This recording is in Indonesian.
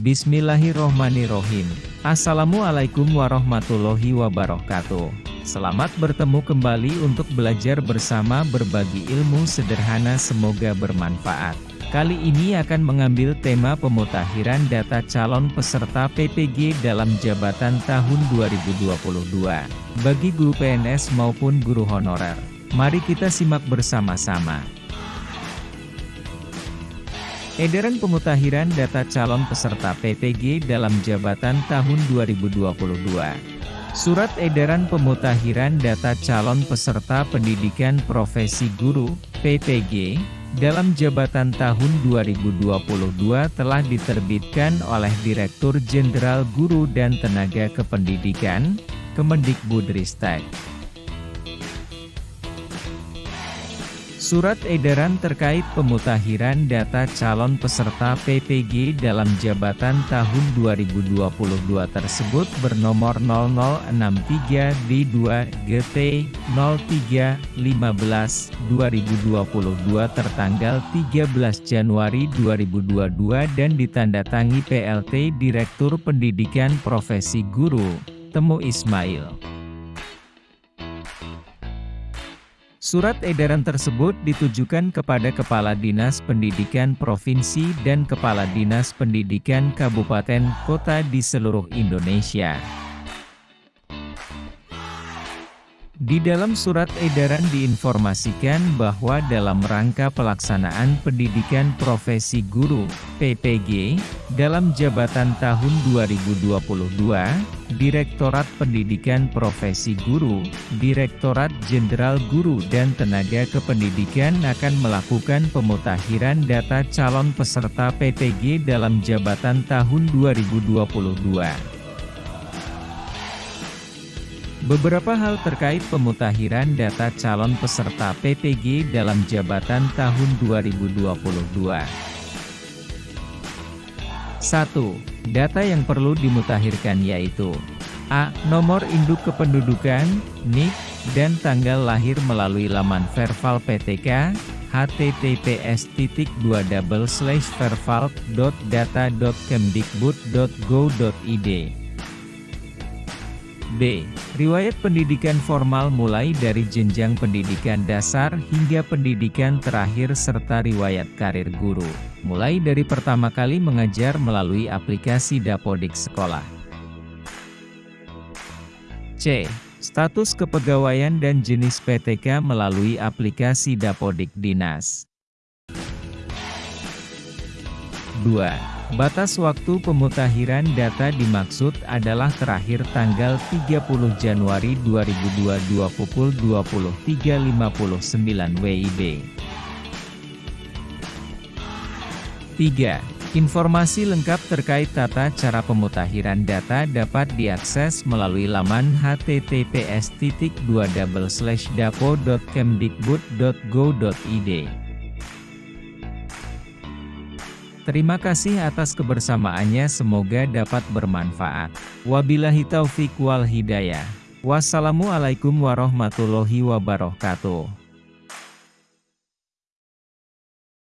Bismillahirrohmanirrohim. Assalamualaikum warahmatullahi wabarakatuh. Selamat bertemu kembali untuk belajar bersama berbagi ilmu sederhana semoga bermanfaat. Kali ini akan mengambil tema pemutakhiran data calon peserta PPG dalam jabatan tahun 2022, bagi guru PNS maupun guru honorer. Mari kita simak bersama-sama. Edaran pemutakhiran data calon peserta PPG dalam jabatan tahun 2022. Surat Edaran Pemutakhiran Data Calon Peserta Pendidikan Profesi Guru, PPG, dalam jabatan tahun 2022 telah diterbitkan oleh Direktur Jenderal Guru dan Tenaga Kependidikan, Kemendikbudristek. Surat edaran terkait pemutakhiran data calon peserta PPG dalam jabatan tahun 2022 tersebut bernomor 0063D2 GT 03 15 2022 tertanggal 13 Januari 2022 dan ditandatangi PLT Direktur Pendidikan Profesi Guru, Temu Ismail. Surat edaran tersebut ditujukan kepada Kepala Dinas Pendidikan Provinsi dan Kepala Dinas Pendidikan Kabupaten Kota di seluruh Indonesia. Di dalam surat edaran diinformasikan bahwa dalam rangka pelaksanaan pendidikan profesi guru, PPG, dalam jabatan tahun 2022, Direktorat Pendidikan Profesi Guru, Direktorat Jenderal Guru dan Tenaga Kependidikan akan melakukan pemutakhiran data calon peserta PPG dalam jabatan tahun 2022. Beberapa hal terkait pemutakhiran data calon peserta PPG dalam jabatan tahun 2022. 1. Data yang perlu dimutakhirkan yaitu A. Nomor induk kependudukan, NIK, dan tanggal lahir melalui laman Verval PTK, https verval.data.kemdikbud.go.id B. Riwayat pendidikan formal mulai dari jenjang pendidikan dasar hingga pendidikan terakhir serta riwayat karir guru, mulai dari pertama kali mengajar melalui aplikasi Dapodik Sekolah. C. Status kepegawaian dan jenis PTK melalui aplikasi Dapodik Dinas. 2. Batas waktu pemutakhiran data dimaksud adalah terakhir tanggal 30 Januari 2022 pukul 23.59 WIB. 3. Informasi lengkap terkait tata cara pemutakhiran data dapat diakses melalui laman https://dapo.kemdikbud.go.id. Terima kasih atas kebersamaannya semoga dapat bermanfaat. Wabillahi taufik wal hidayah. Wassalamualaikum warahmatullahi wabarakatuh.